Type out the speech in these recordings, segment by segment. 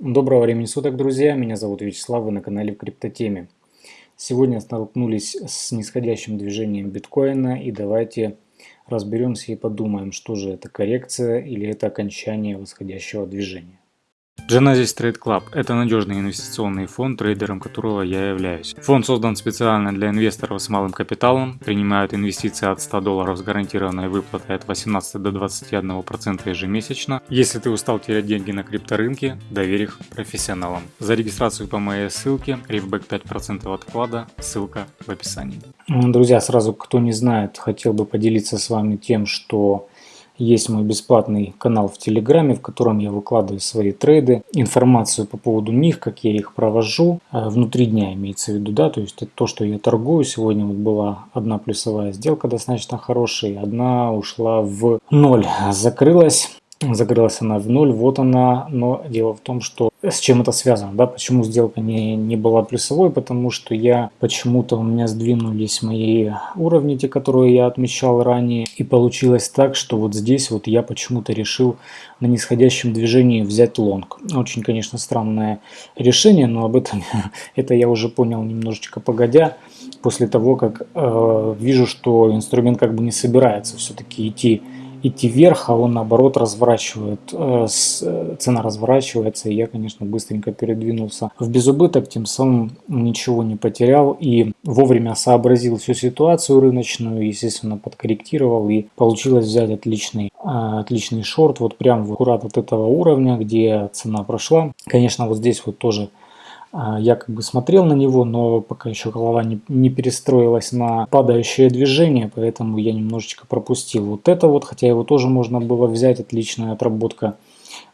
Доброго времени суток, друзья! Меня зовут Вячеслав, вы на канале в Криптотеме. Сегодня столкнулись с нисходящим движением биткоина и давайте разберемся и подумаем, что же это коррекция или это окончание восходящего движения. Genesis Trade Club – это надежный инвестиционный фонд, трейдером которого я являюсь. Фонд создан специально для инвесторов с малым капиталом, принимают инвестиции от 100 долларов с гарантированной выплатой от 18 до 21% ежемесячно. Если ты устал терять деньги на крипторынке, доверь их профессионалам. За регистрацию по моей ссылке, рифбэк 5% от вклада, ссылка в описании. Друзья, сразу кто не знает, хотел бы поделиться с вами тем, что есть мой бесплатный канал в Телеграме, в котором я выкладываю свои трейды, информацию по поводу них, как я их провожу, э, внутри дня имеется в виду, да, то есть это то, что я торгую. Сегодня вот была одна плюсовая сделка достаточно хорошая, одна ушла в ноль, закрылась. Закрылась она в ноль, вот она, но дело в том, что с чем это связано, да, почему сделка не, не была плюсовой, потому что я почему-то у меня сдвинулись мои уровни, те, которые я отмечал ранее, и получилось так, что вот здесь вот я почему-то решил на нисходящем движении взять лонг. Очень, конечно, странное решение, но об этом это я уже понял немножечко погодя, после того, как э, вижу, что инструмент как бы не собирается все-таки идти идти вверх, а он наоборот разворачивает, э, цена разворачивается, и я, конечно, быстренько передвинулся в безубыток, тем самым ничего не потерял и вовремя сообразил всю ситуацию рыночную, естественно, подкорректировал и получилось взять отличный, э, отличный шорт, вот прям аккурат от этого уровня, где цена прошла. Конечно, вот здесь вот тоже я как бы смотрел на него, но пока еще голова не, не перестроилась на падающее движение, поэтому я немножечко пропустил вот это вот, хотя его тоже можно было взять, отличная отработка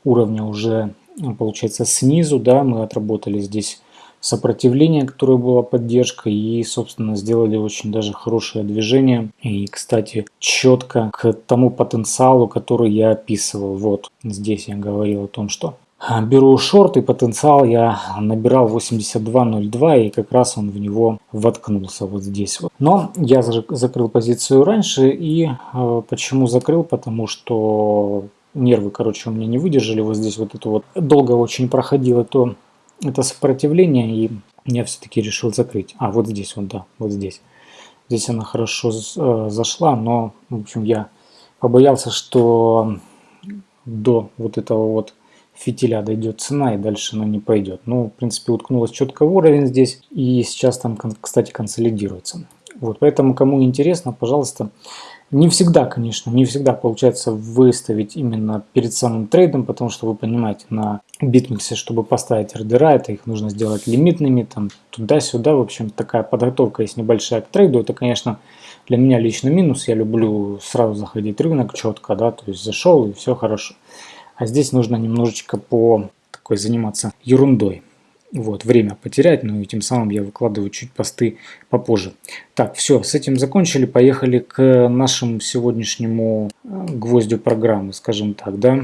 уровня уже получается снизу, да, мы отработали здесь сопротивление, которое было поддержкой и, собственно, сделали очень даже хорошее движение и, кстати, четко к тому потенциалу, который я описывал. Вот здесь я говорил о том, что Беру шорт и потенциал я набирал 82.02 и как раз он в него воткнулся вот здесь вот. Но я закрыл позицию раньше и э, почему закрыл? Потому что нервы, короче, у меня не выдержали вот здесь вот это вот. Долго очень проходило то это сопротивление и я все-таки решил закрыть. А вот здесь вот, да, вот здесь. Здесь она хорошо э, зашла, но, в общем, я побоялся, что до вот этого вот фитиля дойдет цена и дальше она не пойдет. Ну, в принципе, уткнулась четко в уровень здесь и сейчас там, кстати, консолидируется. Вот, поэтому, кому интересно, пожалуйста, не всегда, конечно, не всегда получается выставить именно перед самым трейдом, потому что вы понимаете, на BitMEX е, чтобы поставить ордера, это их нужно сделать лимитными, там туда-сюда, в общем, такая подготовка есть небольшая к трейду, это, конечно, для меня лично минус, я люблю сразу заходить рынок четко, да, то есть зашел и все хорошо. А здесь нужно немножечко по такой заниматься ерундой. Вот, время потерять, но и тем самым я выкладываю чуть посты попозже. Так, все, с этим закончили, поехали к нашему сегодняшнему э, гвоздю программы, скажем так, да.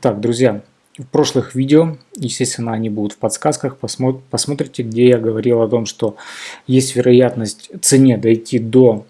Так, друзья, в прошлых видео, естественно, они будут в подсказках, посмотрите, где я говорил о том, что есть вероятность цене дойти до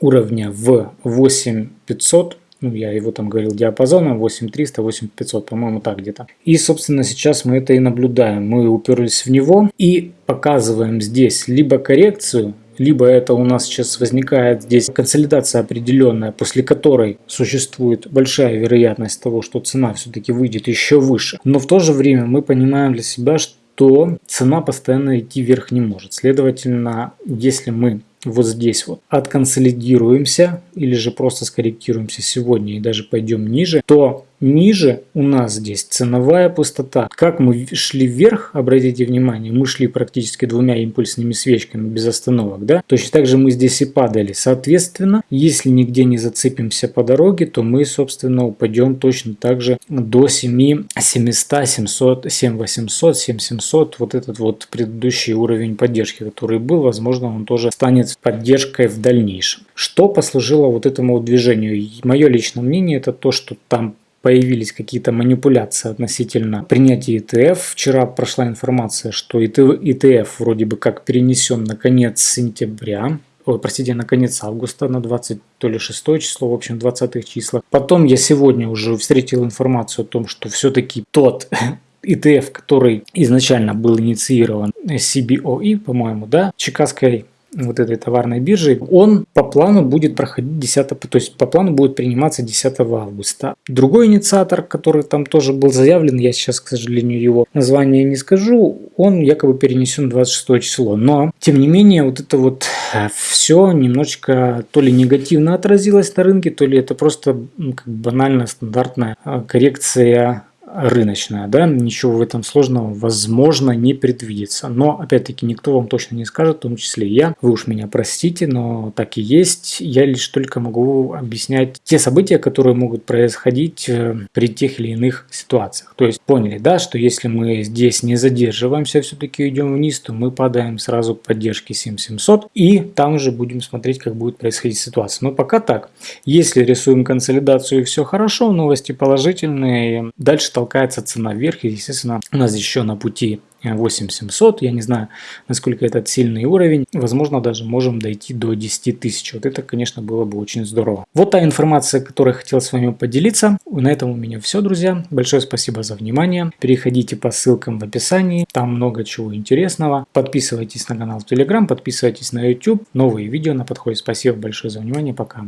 уровня в 8500 ну, я его там говорил диапазоном 8300, 8500, по-моему, так где-то. И, собственно, сейчас мы это и наблюдаем. Мы уперлись в него и показываем здесь либо коррекцию, либо это у нас сейчас возникает здесь консолидация определенная, после которой существует большая вероятность того, что цена все-таки выйдет еще выше. Но в то же время мы понимаем для себя, что цена постоянно идти вверх не может. Следовательно, если мы вот здесь вот отконсолидируемся или же просто скорректируемся сегодня и даже пойдем ниже, то ниже у нас здесь ценовая пустота. Как мы шли вверх, обратите внимание, мы шли практически двумя импульсными свечками без остановок, да? Точно так же мы здесь и падали. Соответственно, если нигде не зацепимся по дороге, то мы, собственно, упадем точно так же до 7 700, 700, 7 800, 7 700. Вот этот вот предыдущий уровень поддержки, который был, возможно, он тоже станет поддержкой в дальнейшем. Что послужило вот этому движению? Мое личное мнение это то, что там появились какие-то манипуляции относительно принятия ETF. Вчера прошла информация, что ETF вроде бы как перенесен на конец сентября. Ой, простите, на конец августа, на 20 то ли 6 число, в общем, 20 числа. Потом я сегодня уже встретил информацию о том, что все-таки тот ETF, который изначально был инициирован CBOE, по-моему, да, Чикагской вот этой товарной биржей, он по плану будет проходить 10, то есть по плану будет приниматься 10 августа. Другой инициатор, который там тоже был заявлен, я сейчас, к сожалению, его название не скажу, он якобы перенесен 26 число. Но, тем не менее, вот это вот э, все немножечко то ли негативно отразилось на рынке, то ли это просто как банальная стандартная э, коррекция рыночная, да, ничего в этом сложного возможно не предвидится. Но, опять-таки, никто вам точно не скажет, в том числе и я. Вы уж меня простите, но так и есть. Я лишь только могу объяснять те события, которые могут происходить э, при тех или иных ситуациях. То есть, поняли, да, что если мы здесь не задерживаемся, все-таки идем вниз, то мы падаем сразу к поддержке 7700 и там уже будем смотреть, как будет происходить ситуация. Но пока так. Если рисуем консолидацию и все хорошо, новости положительные, дальше толкаем толкается цена вверх. И, естественно, у нас еще на пути 8700, я не знаю, насколько этот сильный уровень, возможно, даже можем дойти до 10 тысяч. Вот это, конечно, было бы очень здорово. Вот та информация, которую хотел с вами поделиться. На этом у меня все, друзья. Большое спасибо за внимание. Переходите по ссылкам в описании, там много чего интересного. Подписывайтесь на канал в Telegram, подписывайтесь на YouTube. Новые видео на подходе. Спасибо большое за внимание, пока.